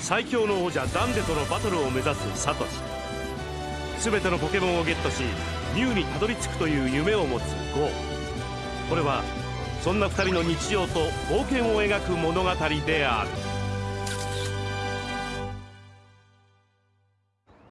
最強の王者ダンデとのバトルを目指すサトシ。全てのポケモンをゲットしミュウにたどり着くという夢を持つゴー。これはそんな2人の日常と冒険を描く物語である。